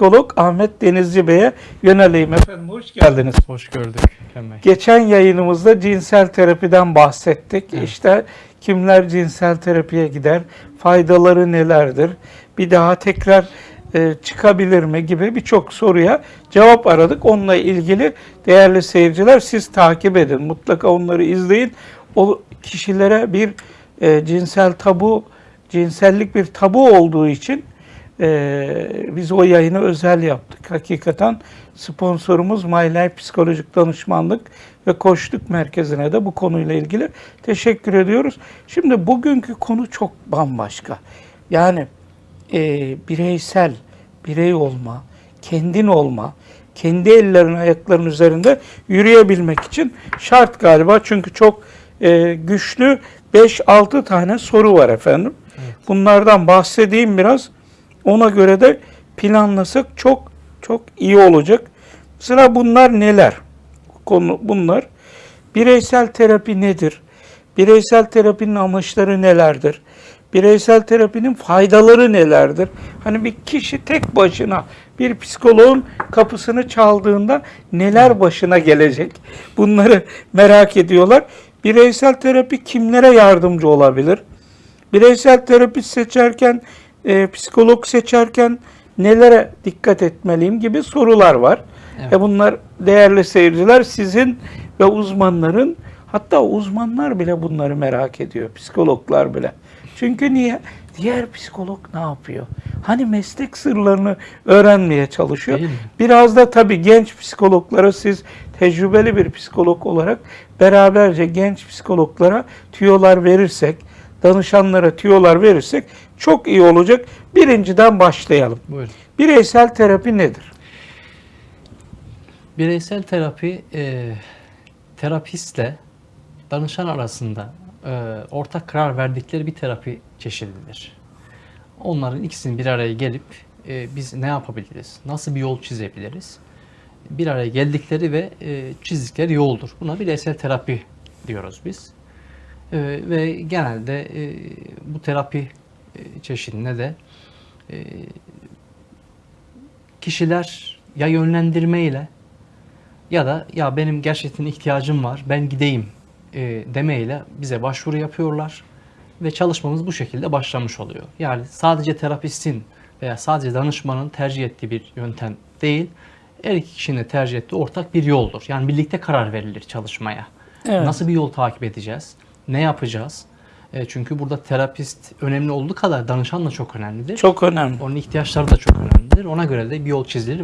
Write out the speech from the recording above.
psikolog Ahmet Denizci Bey'e yöneleyim. Efendim hoş geldiniz. Hoş gördük. Geçen yayınımızda cinsel terapiden bahsettik. İşte kimler cinsel terapiye gider, faydaları nelerdir, bir daha tekrar e, çıkabilir mi gibi birçok soruya cevap aradık. Onunla ilgili değerli seyirciler siz takip edin. Mutlaka onları izleyin. O kişilere bir e, cinsel tabu, cinsellik bir tabu olduğu için ee, biz o yayını özel yaptık. Hakikaten sponsorumuz My Life Psikolojik Danışmanlık ve Koçluk Merkezi'ne de bu konuyla ilgili teşekkür ediyoruz. Şimdi bugünkü konu çok bambaşka. Yani e, bireysel, birey olma, kendin olma, kendi ellerin ayakların üzerinde yürüyebilmek için şart galiba. Çünkü çok e, güçlü 5-6 tane soru var efendim. Bunlardan bahsedeyim biraz. Ona göre de planlasak çok çok iyi olacak. Sıra bunlar neler? Konu bunlar. Bireysel terapi nedir? Bireysel terapinin amaçları nelerdir? Bireysel terapinin faydaları nelerdir? Hani bir kişi tek başına bir psikoloğun kapısını çaldığında neler başına gelecek? Bunları merak ediyorlar. Bireysel terapi kimlere yardımcı olabilir? Bireysel terapi seçerken, e, psikolog seçerken nelere dikkat etmeliyim gibi sorular var. Evet. E bunlar değerli seyirciler sizin ve uzmanların hatta uzmanlar bile bunları merak ediyor. Psikologlar bile. Çünkü niye? Diğer psikolog ne yapıyor? Hani meslek sırlarını öğrenmeye çalışıyor. Biraz da tabii genç psikologlara siz tecrübeli bir psikolog olarak beraberce genç psikologlara tüyolar verirsek, danışanlara tüyolar verirsek çok iyi olacak. Birinciden başlayalım. Buyurun. Bireysel terapi nedir? Bireysel terapi e, terapistle danışan arasında e, ortak karar verdikleri bir terapi çeşididir. Onların ikisinin bir araya gelip e, biz ne yapabiliriz, nasıl bir yol çizebiliriz? Bir araya geldikleri ve e, çizdikleri yoldur. Buna bireysel terapi diyoruz biz. E, ve genelde e, bu terapi e, çeşidine de e, kişiler ya yönlendirmeyle ya da ya benim gerçekten ihtiyacım var ben gideyim e, demeyle bize başvuru yapıyorlar ve çalışmamız bu şekilde başlamış oluyor. Yani sadece terapistin veya sadece danışmanın tercih ettiği bir yöntem değil, her iki kişinin de tercih ettiği ortak bir yoldur. Yani birlikte karar verilir çalışmaya. Evet. Nasıl bir yol takip edeceğiz? Ne yapacağız? E, çünkü burada terapist önemli olduğu kadar danışan da çok önemlidir. Çok önemli. Onun ihtiyaçları da çok önemlidir. Ona göre de bir yol çizilir